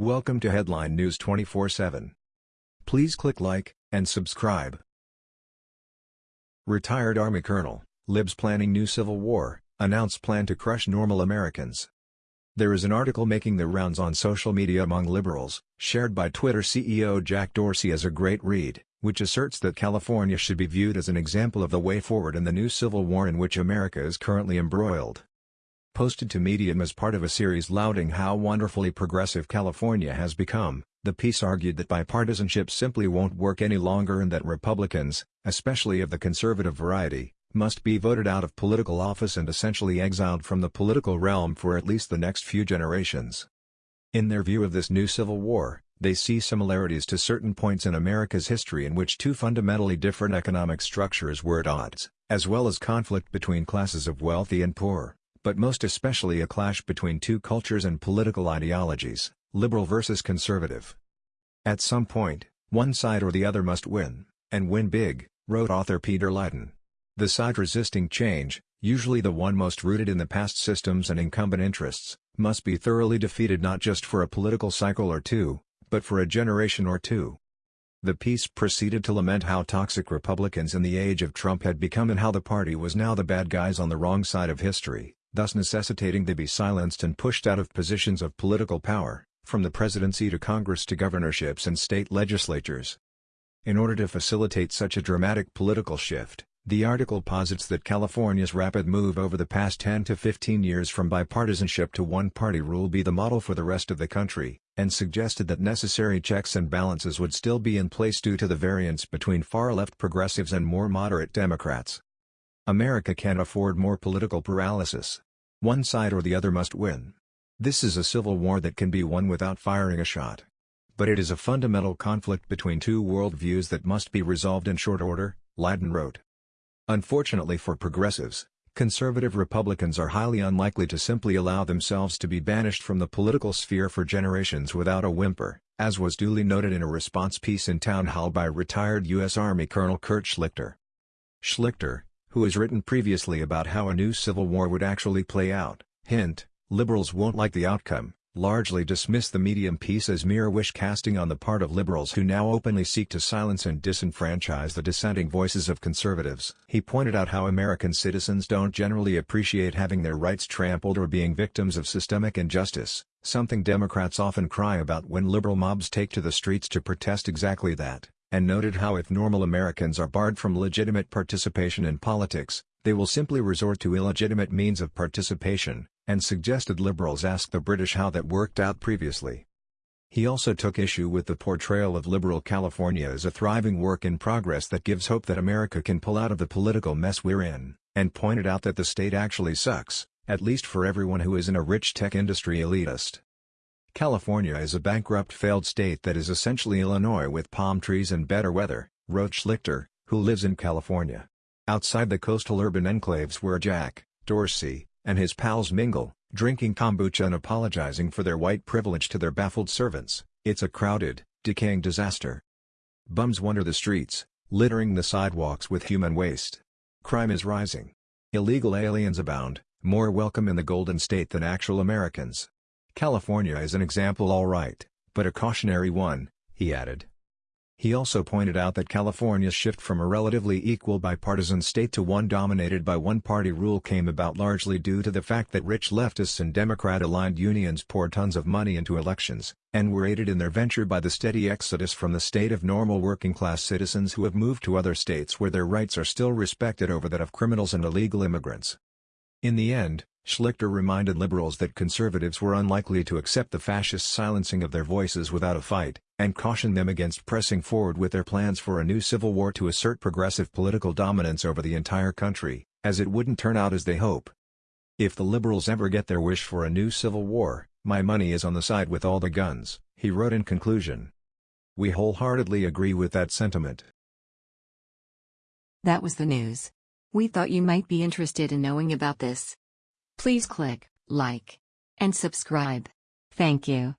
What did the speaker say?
Welcome to Headline News 24/7. Please click like and subscribe. Retired Army Colonel, Libs planning new civil war, announced plan to crush normal Americans. There is an article making the rounds on social media among liberals, shared by Twitter CEO Jack Dorsey as a great read, which asserts that California should be viewed as an example of the way forward in the new civil war in which America is currently embroiled. Posted to Medium as part of a series lauding how wonderfully progressive California has become, the piece argued that bipartisanship simply won't work any longer and that Republicans, especially of the conservative variety, must be voted out of political office and essentially exiled from the political realm for at least the next few generations. In their view of this new civil war, they see similarities to certain points in America's history in which two fundamentally different economic structures were at odds, as well as conflict between classes of wealthy and poor, but most especially a clash between two cultures and political ideologies, liberal versus conservative. At some point, one side or the other must win, and win big, wrote author Peter Leyden. The side resisting change, usually the one most rooted in the past systems and incumbent interests, must be thoroughly defeated not just for a political cycle or two, but for a generation or two. The piece proceeded to lament how toxic Republicans in the age of Trump had become and how the party was now the bad guys on the wrong side of history, thus necessitating they be silenced and pushed out of positions of political power, from the presidency to Congress to governorships and state legislatures. In order to facilitate such a dramatic political shift, the article posits that California's rapid move over the past 10 to 15 years from bipartisanship to one-party rule be the model for the rest of the country, and suggested that necessary checks and balances would still be in place due to the variance between far-left progressives and more moderate Democrats. America can't afford more political paralysis. One side or the other must win. This is a civil war that can be won without firing a shot. But it is a fundamental conflict between two worldviews that must be resolved in short order, Leyden wrote. Unfortunately for progressives, conservative Republicans are highly unlikely to simply allow themselves to be banished from the political sphere for generations without a whimper, as was duly noted in a response piece in Town Hall by retired U.S. Army Colonel Kurt Schlichter. Schlichter, who has written previously about how a new civil war would actually play out, hint, liberals won't like the outcome, largely dismiss the medium piece as mere wish-casting on the part of liberals who now openly seek to silence and disenfranchise the dissenting voices of conservatives. He pointed out how American citizens don't generally appreciate having their rights trampled or being victims of systemic injustice, something Democrats often cry about when liberal mobs take to the streets to protest exactly that, and noted how if normal Americans are barred from legitimate participation in politics, they will simply resort to illegitimate means of participation, and suggested liberals ask the British how that worked out previously. He also took issue with the portrayal of liberal California as a thriving work in progress that gives hope that America can pull out of the political mess we're in, and pointed out that the state actually sucks, at least for everyone who isn't a rich tech industry elitist. California is a bankrupt failed state that is essentially Illinois with palm trees and better weather, wrote Schlichter, who lives in California. Outside the coastal urban enclaves where Jack, Dorsey, and his pals mingle, drinking kombucha and apologizing for their white privilege to their baffled servants, it's a crowded, decaying disaster. Bums wander the streets, littering the sidewalks with human waste. Crime is rising. Illegal aliens abound, more welcome in the Golden State than actual Americans. California is an example all right, but a cautionary one, he added. He also pointed out that California's shift from a relatively equal bipartisan state to one dominated by one-party rule came about largely due to the fact that rich leftists and Democrat-aligned unions poured tons of money into elections, and were aided in their venture by the steady exodus from the state of normal working-class citizens who have moved to other states where their rights are still respected over that of criminals and illegal immigrants. In the end, Schlichter reminded liberals that conservatives were unlikely to accept the fascist silencing of their voices without a fight, and cautioned them against pressing forward with their plans for a new civil war to assert progressive political dominance over the entire country, as it wouldn't turn out as they hope. If the liberals ever get their wish for a new civil war, my money is on the side with all the guns, he wrote in conclusion. We wholeheartedly agree with that sentiment. That was the news. We thought you might be interested in knowing about this. Please click like and subscribe. Thank you.